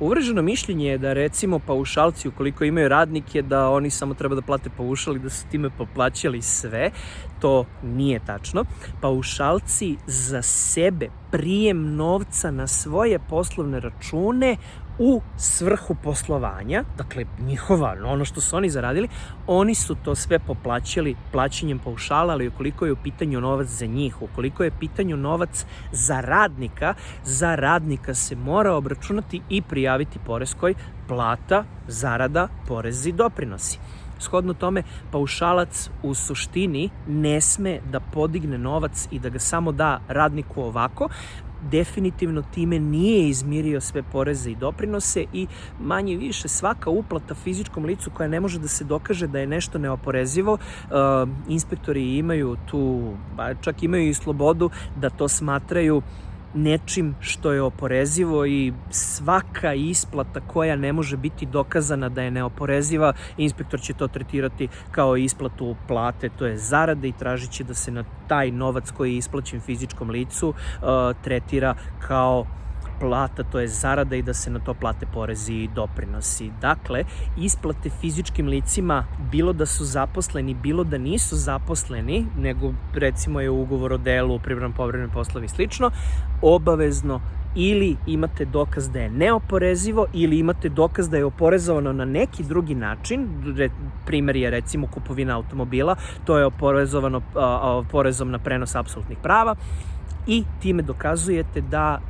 Uvreženo mišljenje je da recimo paušalci ukoliko imaju radnike da oni samo treba da plate paušal i da su time poplaćali sve. To nije tačno. Paušalci za sebe prijem novca na svoje poslovne račune u svrhu poslovanja, dakle njihova, ono što su oni zaradili, oni su to sve poplaćali plaćanjem paušala, ali ukoliko je u pitanju novac za njih, ukoliko je pitanju novac za radnika, za radnika se mora obračunati i prijaviti poreskoj plata, zarada, porezi, doprinosi. Shodno tome, paušalac u suštini ne sme da podigne novac i da ga samo da radniku ovako, definitivno time nije izmirio sve poreze i doprinose i manje više svaka uplata fizičkom licu koja ne može da se dokaže da je nešto neoporezivo, uh, inspektori imaju tu, čak imaju i slobodu da to smatraju nečim što je oporezivo i svaka isplata koja ne može biti dokazana da je neoporeziva, inspektor će to tretirati kao isplatu plate, to je zarade i tražit će da se na taj novac koji je isplaćen fizičkom licu uh, tretira kao plata, to je zarada i da se na to plate porezi i doprinosi. Dakle, isplate fizičkim licima, bilo da su zaposleni, bilo da nisu zaposleni, nego recimo je ugovor o delu, privrednom povrednom poslovi i slično, obavezno ili imate dokaz da je neoporezivo ili imate dokaz da je oporezovano na neki drugi način, primer je recimo kupovina automobila, to je oporezovano a, a, porezom na prenos apsolutnih prava, i time dokazujete da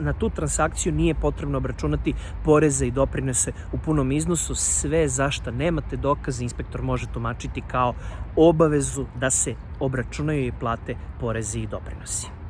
na tu transakciju nije potrebno obračunati poreze i doprinose u punom iznosu. Sve zašto nemate dokaze, inspektor može tumačiti kao obavezu da se obračunaju i plate porezi i doprinosi.